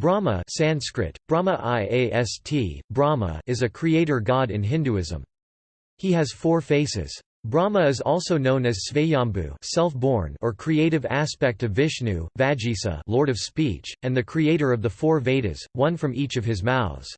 Brahma Sanskrit, Brahma Iast, Brahma is a creator god in Hinduism. He has four faces. Brahma is also known as Svayambhu self-born or creative aspect of Vishnu, Vajisa Lord of speech, and the creator of the four Vedas, one from each of his mouths.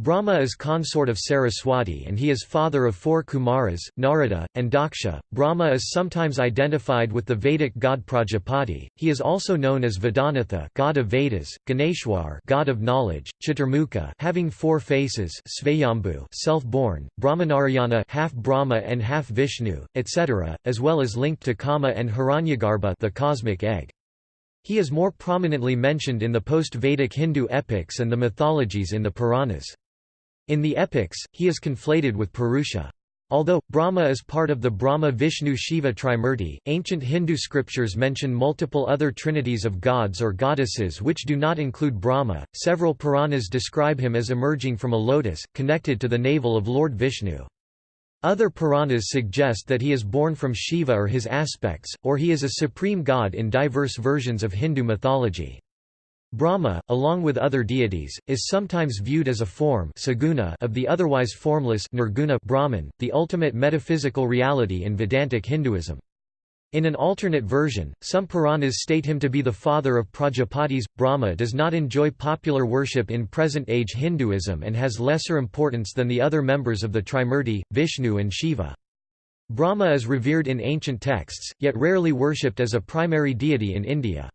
Brahma is consort of Saraswati and he is father of four Kumaras, Narada, and Daksha. Brahma is sometimes identified with the Vedic god Prajapati. He is also known as Vedanatha, god of Vedas, Ganeshwar, god of knowledge, Chaturmukha, having four faces, Svayambhu, self-born, Brahmanarayana, half Brahma and half Vishnu, etc., as well as linked to Kama and Hiranyagarbha, the cosmic egg. He is more prominently mentioned in the post-Vedic Hindu epics and the mythologies in the Puranas. In the epics, he is conflated with Purusha. Although, Brahma is part of the Brahma-Vishnu-Shiva Trimurti, ancient Hindu scriptures mention multiple other trinities of gods or goddesses which do not include Brahma. Several Puranas describe him as emerging from a lotus, connected to the navel of Lord Vishnu. Other Puranas suggest that he is born from Shiva or his aspects, or he is a supreme god in diverse versions of Hindu mythology. Brahma, along with other deities, is sometimes viewed as a form of the otherwise formless nirguna Brahman, the ultimate metaphysical reality in Vedantic Hinduism. In an alternate version, some Puranas state him to be the father of Prajapatis. Brahma does not enjoy popular worship in present-age Hinduism and has lesser importance than the other members of the Trimurti, Vishnu and Shiva. Brahma is revered in ancient texts, yet rarely worshipped as a primary deity in India.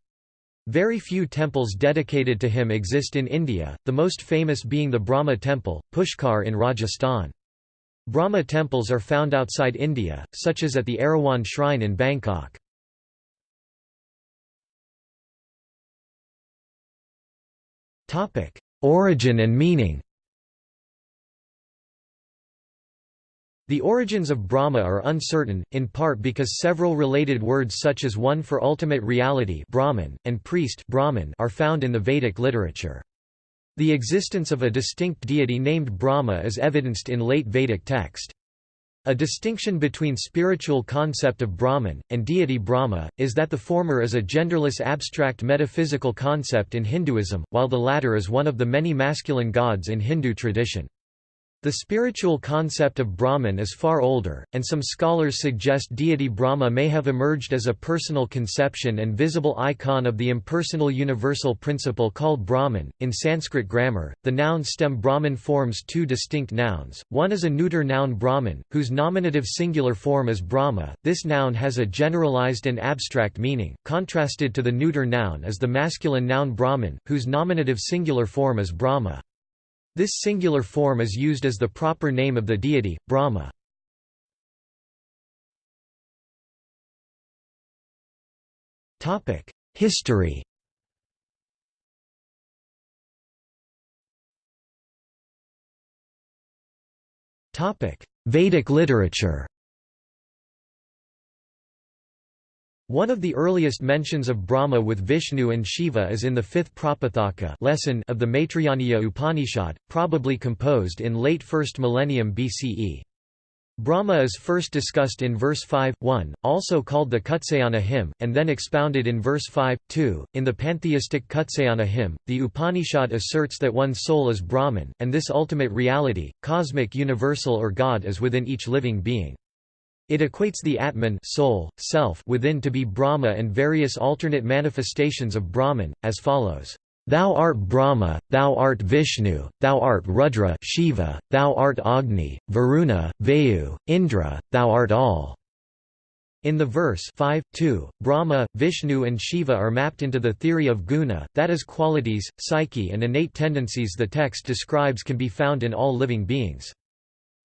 Very few temples dedicated to him exist in India, the most famous being the Brahma Temple, Pushkar in Rajasthan. Brahma temples are found outside India, such as at the Erawan Shrine in Bangkok. Origin and meaning The origins of Brahma are uncertain, in part because several related words such as one for ultimate reality Brahman, and priest Brahman are found in the Vedic literature. The existence of a distinct deity named Brahma is evidenced in late Vedic text. A distinction between spiritual concept of Brahman, and deity Brahma, is that the former is a genderless abstract metaphysical concept in Hinduism, while the latter is one of the many masculine gods in Hindu tradition. The spiritual concept of Brahman is far older, and some scholars suggest deity Brahma may have emerged as a personal conception and visible icon of the impersonal universal principle called Brahman. In Sanskrit grammar, the noun stem Brahman forms two distinct nouns. One is a neuter noun Brahman, whose nominative singular form is Brahma. This noun has a generalized and abstract meaning. Contrasted to the neuter noun is the masculine noun Brahman, whose nominative singular form is Brahma. This singular form is used as the proper name of the deity, Brahma. History Vedic literature One of the earliest mentions of Brahma with Vishnu and Shiva is in the fifth Prapathaka lesson of the Maitrayaniya Upanishad, probably composed in late 1st millennium BCE. Brahma is first discussed in verse 5, 1, also called the Kutsayana hymn, and then expounded in verse 5, 2. In the pantheistic Kutsayana hymn, the Upanishad asserts that one soul is Brahman, and this ultimate reality, cosmic universal or God is within each living being. It equates the Atman soul, self within to be Brahma and various alternate manifestations of Brahman, as follows. Thou art Brahma, thou art Vishnu, thou art Rudra Shiva, thou art Agni, Varuna, Vayu, Indra, thou art all. In the verse 5, 2, Brahma, Vishnu and Shiva are mapped into the theory of guna, that is qualities, psyche and innate tendencies the text describes can be found in all living beings.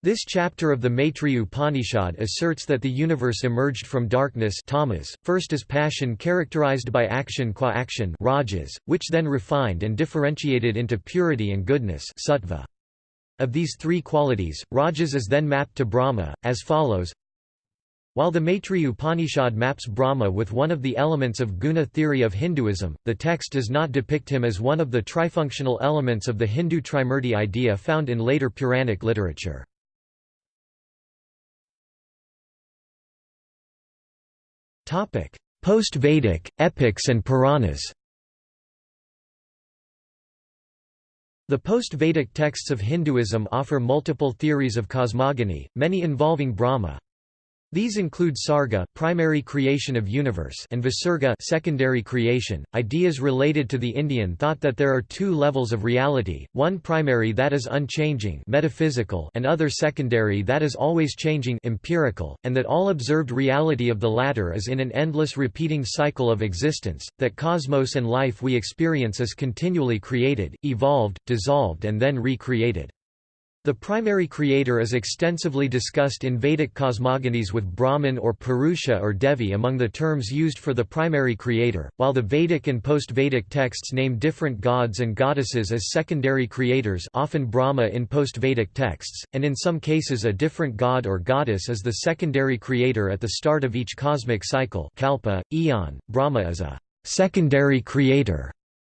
This chapter of the Maitri Upanishad asserts that the universe emerged from darkness tamas, first as passion characterized by action qua action rajas, which then refined and differentiated into purity and goodness sattva. Of these three qualities, rajas is then mapped to Brahma, as follows while the Maitri Upanishad maps Brahma with one of the elements of guna theory of Hinduism, the text does not depict him as one of the trifunctional elements of the Hindu Trimurti idea found in later Puranic literature. Post-Vedic, epics and Puranas The post-Vedic texts of Hinduism offer multiple theories of cosmogony, many involving Brahma. These include sarga, primary creation of universe, and visarga, secondary creation. Ideas related to the Indian thought that there are two levels of reality: one primary that is unchanging, metaphysical, and other secondary that is always changing, empirical, and that all observed reality of the latter is in an endless repeating cycle of existence. That cosmos and life we experience is continually created, evolved, dissolved, and then recreated. The primary creator is extensively discussed in Vedic cosmogonies with Brahman or Purusha or Devi among the terms used for the primary creator, while the Vedic and post-Vedic texts name different gods and goddesses as secondary creators often Brahma in post-Vedic texts, and in some cases a different god or goddess is the secondary creator at the start of each cosmic cycle kalpa, eon. Brahma is a secondary creator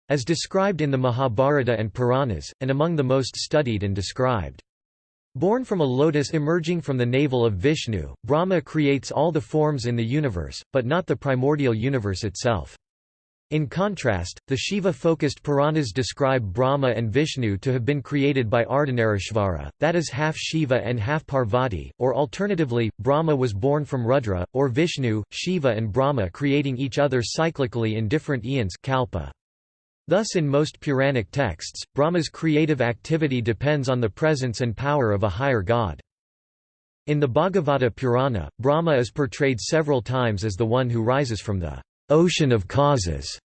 as described in the Mahabharata and Puranas, and among the most studied and described. Born from a lotus emerging from the navel of Vishnu, Brahma creates all the forms in the universe, but not the primordial universe itself. In contrast, the Shiva-focused Puranas describe Brahma and Vishnu to have been created by Ardhanarishvara, that is half Shiva and half Parvati, or alternatively, Brahma was born from Rudra, or Vishnu, Shiva and Brahma creating each other cyclically in different eons kalpa. Thus in most Puranic texts, Brahma's creative activity depends on the presence and power of a higher god. In the Bhagavata Purana, Brahma is portrayed several times as the one who rises from the ocean of causes.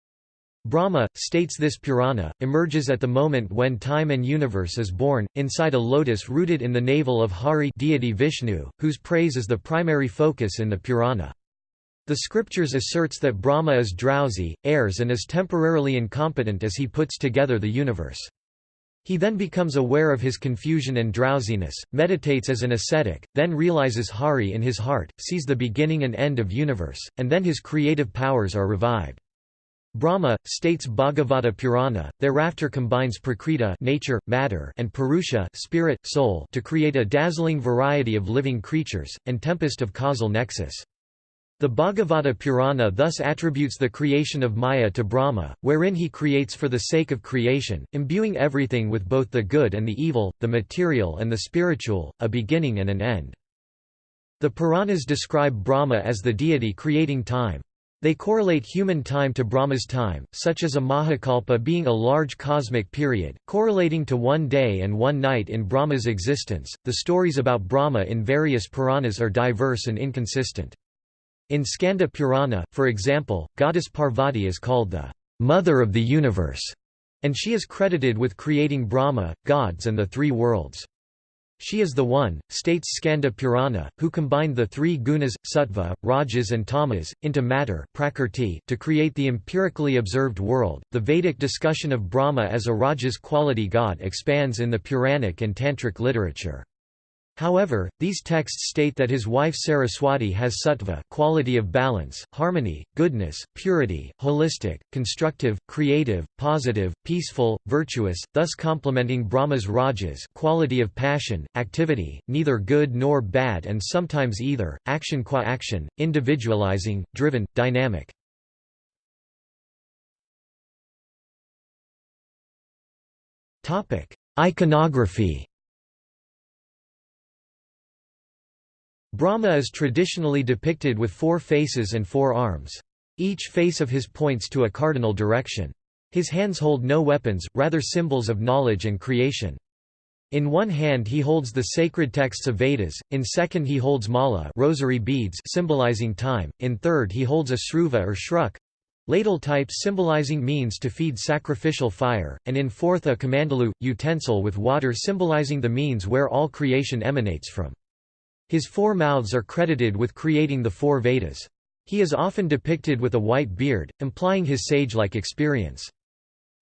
Brahma, states this Purana, emerges at the moment when time and universe is born, inside a lotus rooted in the navel of Hari deity Vishnu, whose praise is the primary focus in the Purana. The scriptures asserts that Brahma is drowsy, errs and is temporarily incompetent as he puts together the universe. He then becomes aware of his confusion and drowsiness, meditates as an ascetic, then realizes Hari in his heart, sees the beginning and end of universe, and then his creative powers are revived. Brahma, states Bhagavata Purana, thereafter combines prakriti nature, matter and purusha spirit, soul to create a dazzling variety of living creatures, and tempest of causal nexus. The Bhagavata Purana thus attributes the creation of Maya to Brahma, wherein he creates for the sake of creation, imbuing everything with both the good and the evil, the material and the spiritual, a beginning and an end. The Puranas describe Brahma as the deity creating time. They correlate human time to Brahma's time, such as a Mahakalpa being a large cosmic period, correlating to one day and one night in Brahma's existence. The stories about Brahma in various Puranas are diverse and inconsistent. In Skanda Purana, for example, goddess Parvati is called the mother of the universe, and she is credited with creating Brahma, gods and the three worlds. She is the one, states Skanda Purana, who combined the three gunas, sattva, rajas, and tamas, into matter prakrti, to create the empirically observed world. The Vedic discussion of Brahma as a rajas quality god expands in the Puranic and Tantric literature. However, these texts state that his wife Saraswati has sattva quality of balance, harmony, goodness, purity, holistic, constructive, creative, positive, peaceful, virtuous, thus complementing Brahma's rajas quality of passion, activity, neither good nor bad and sometimes either, action qua action, individualizing, driven, dynamic. Iconography Brahma is traditionally depicted with four faces and four arms. Each face of his points to a cardinal direction. His hands hold no weapons, rather symbols of knowledge and creation. In one hand he holds the sacred texts of Vedas, in second he holds mala rosary beads symbolizing time, in third he holds a sruva or shruk ladle type symbolizing means to feed sacrificial fire, and in fourth a kamandalu, utensil with water symbolizing the means where all creation emanates from. His four mouths are credited with creating the four Vedas. He is often depicted with a white beard, implying his sage-like experience.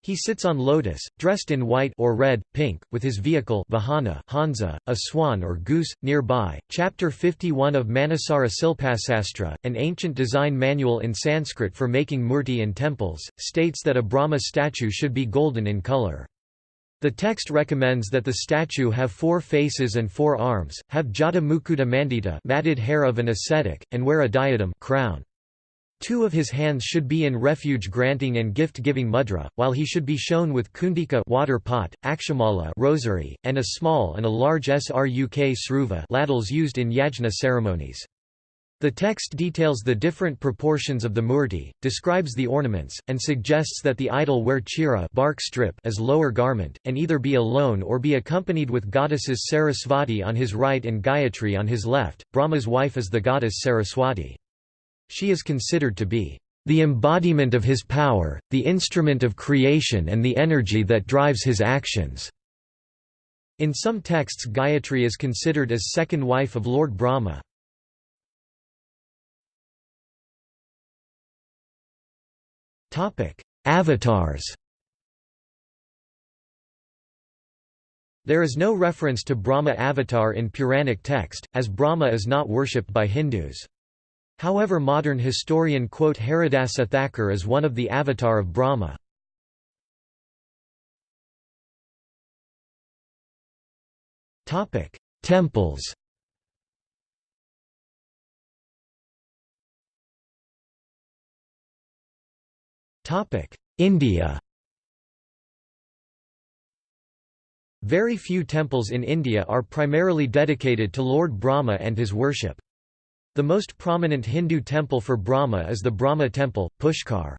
He sits on lotus, dressed in white or red, pink, with his vehicle Vahana Hansa, a swan or goose, nearby. Chapter 51 of Manasara Silpasastra, an ancient design manual in Sanskrit for making murti and temples, states that a Brahma statue should be golden in color. The text recommends that the statue have four faces and four arms, have jata mukuta mandita matted hair of an ascetic, and wear a diadem crown. Two of his hands should be in refuge-granting and gift-giving mudra, while he should be shown with kundika water pot, akshamala rosary, and a small and a large sruk sruva ladles used in yajna ceremonies. The text details the different proportions of the murti, describes the ornaments, and suggests that the idol wear chira bark strip as lower garment, and either be alone or be accompanied with goddesses Sarasvati on his right and Gayatri on his left. Brahma's wife is the goddess Saraswati. She is considered to be the embodiment of his power, the instrument of creation and the energy that drives his actions." In some texts Gayatri is considered as second wife of Lord Brahma. Avatars There is no reference to Brahma avatar in Puranic text, as Brahma is not worshipped by Hindus. However modern historian quote Haridasa Thakur as one of the avatar of Brahma. Temples India Very few temples in India are primarily dedicated to Lord Brahma and his worship. The most prominent Hindu temple for Brahma is the Brahma temple, Pushkar.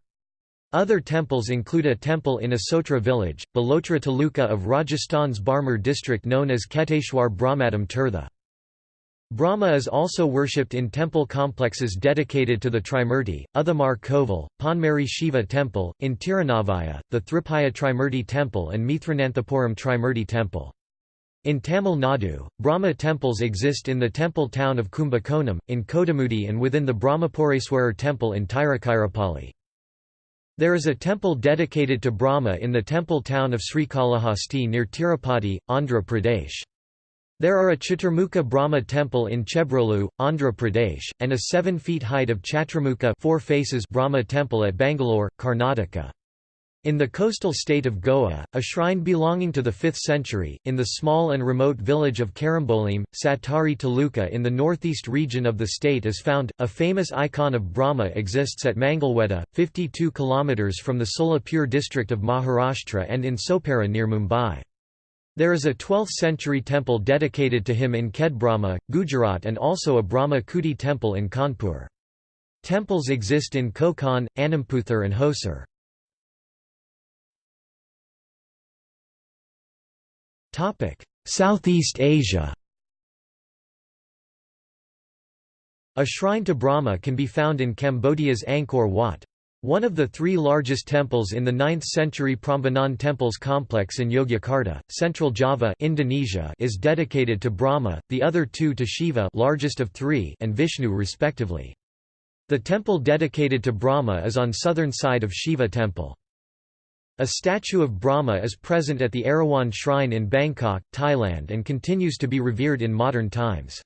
Other temples include a temple in Asotra village, Balotra Taluka of Rajasthan's Barmer district known as Kheteshwar Brahmadham Tirtha. Brahma is also worshipped in temple complexes dedicated to the Trimurti, Uthamar Kovil, Ponmari Shiva Temple, in Tirunavaya, the Thripaya Trimurti Temple and Mithrananthapuram Trimurti Temple. In Tamil Nadu, Brahma temples exist in the temple town of Kumbakonam, in Kodumudi and within the Brahmapureswarar temple in Tiruchirappalli. There is a temple dedicated to Brahma in the temple town of Srikalahasti near Tirupati, Andhra Pradesh. There are a Chaturmukha Brahma temple in Chebrolu, Andhra Pradesh, and a 7 feet height of Chaturmukha four faces Brahma temple at Bangalore, Karnataka. In the coastal state of Goa, a shrine belonging to the 5th century, in the small and remote village of Karambolim, Satari Taluka in the northeast region of the state is found. A famous icon of Brahma exists at Mangalweda, 52 km from the Solapur district of Maharashtra and in Sopara near Mumbai. There is a 12th century temple dedicated to him in Khedbrahma, Gujarat and also a Brahma Kuti temple in Kanpur. Temples exist in Konkan, Anamputhur and Hosur. Southeast Asia A shrine to Brahma can be found in Cambodia's Angkor Wat. One of the three largest temples in the 9th-century Prambanan Temples complex in Yogyakarta, Central Java Indonesia is dedicated to Brahma, the other two to Shiva largest of three and Vishnu respectively. The temple dedicated to Brahma is on southern side of Shiva temple. A statue of Brahma is present at the Erawan Shrine in Bangkok, Thailand and continues to be revered in modern times.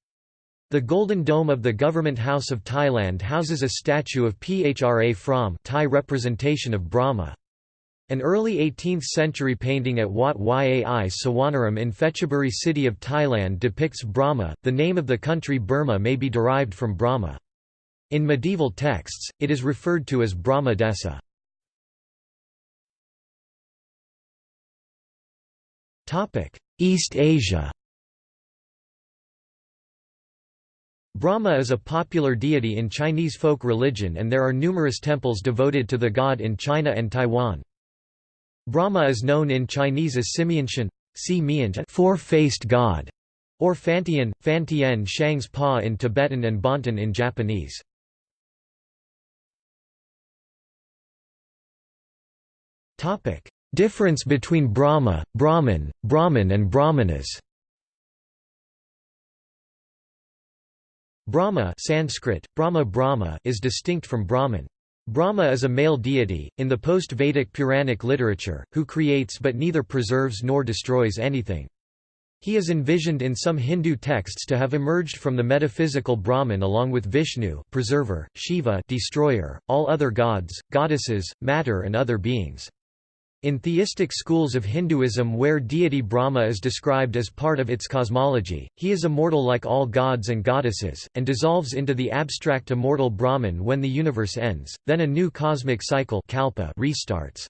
The Golden Dome of the Government House of Thailand houses a statue of Phra Phrom Thai representation of Brahma. An early 18th-century painting at Wat Yai Sawanaram in Phetchaburi city of Thailand depicts Brahma. The name of the country Burma may be derived from Brahma. In medieval texts, it is referred to as Brahma Desa. East Asia Brahma is a popular deity in Chinese folk religion and there are numerous temples devoted to the god in China and Taiwan. Brahma is known in Chinese as Simianshen four-faced god, or Fantian, Fantian Shangs Pa in Tibetan and Bonten in Japanese. Difference between Brahma, Brahman, Brahman and Brahmanas Brahma Sanskrit, Brahma Brahma is distinct from Brahman. Brahma is a male deity, in the post-Vedic Puranic literature, who creates but neither preserves nor destroys anything. He is envisioned in some Hindu texts to have emerged from the metaphysical Brahman along with Vishnu preserver, Shiva destroyer, all other gods, goddesses, matter and other beings. In theistic schools of Hinduism where deity Brahma is described as part of its cosmology, he is immortal like all gods and goddesses, and dissolves into the abstract immortal Brahman when the universe ends, then a new cosmic cycle kalpa restarts.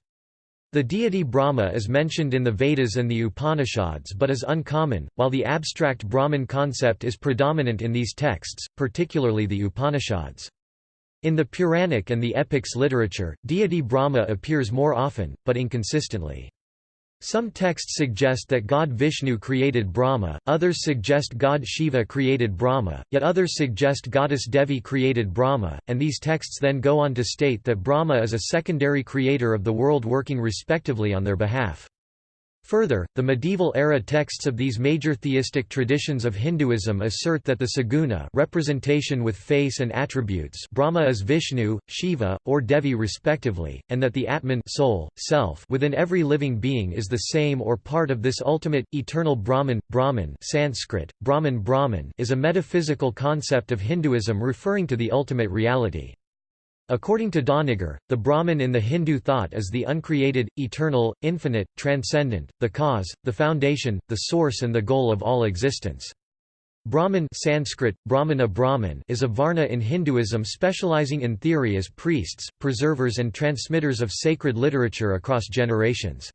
The deity Brahma is mentioned in the Vedas and the Upanishads but is uncommon, while the abstract Brahman concept is predominant in these texts, particularly the Upanishads. In the Puranic and the epics literature, deity Brahma appears more often, but inconsistently. Some texts suggest that god Vishnu created Brahma, others suggest god Shiva created Brahma, yet others suggest goddess Devi created Brahma, and these texts then go on to state that Brahma is a secondary creator of the world working respectively on their behalf. Further, the medieval-era texts of these major theistic traditions of Hinduism assert that the saguna representation with face and attributes Brahma is Vishnu, Shiva, or Devi respectively, and that the Atman soul, self within every living being is the same or part of this ultimate, eternal Brahman. Brahman Sanskrit, Brahman Brahman is a metaphysical concept of Hinduism referring to the ultimate reality. According to Doniger, the Brahman in the Hindu thought is the uncreated, eternal, infinite, transcendent, the cause, the foundation, the source and the goal of all existence. Brahman Sanskrit, Brahmana Brahman is a varna in Hinduism specializing in theory as priests, preservers and transmitters of sacred literature across generations.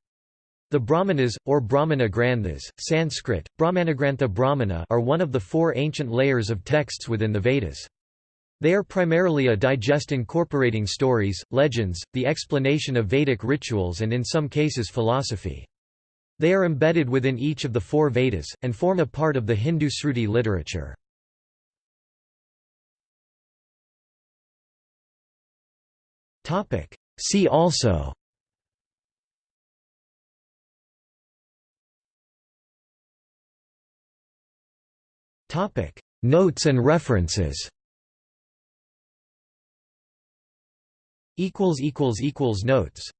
The Brahmanas, or Brahmana Granthas, Sanskrit, Brahmanagrantha Brahmana are one of the four ancient layers of texts within the Vedas. They are primarily a digest incorporating stories, legends, the explanation of Vedic rituals and in some cases philosophy. They are embedded within each of the four Vedas, and form a part of the Hindu Sruti literature. See also Notes and references Notes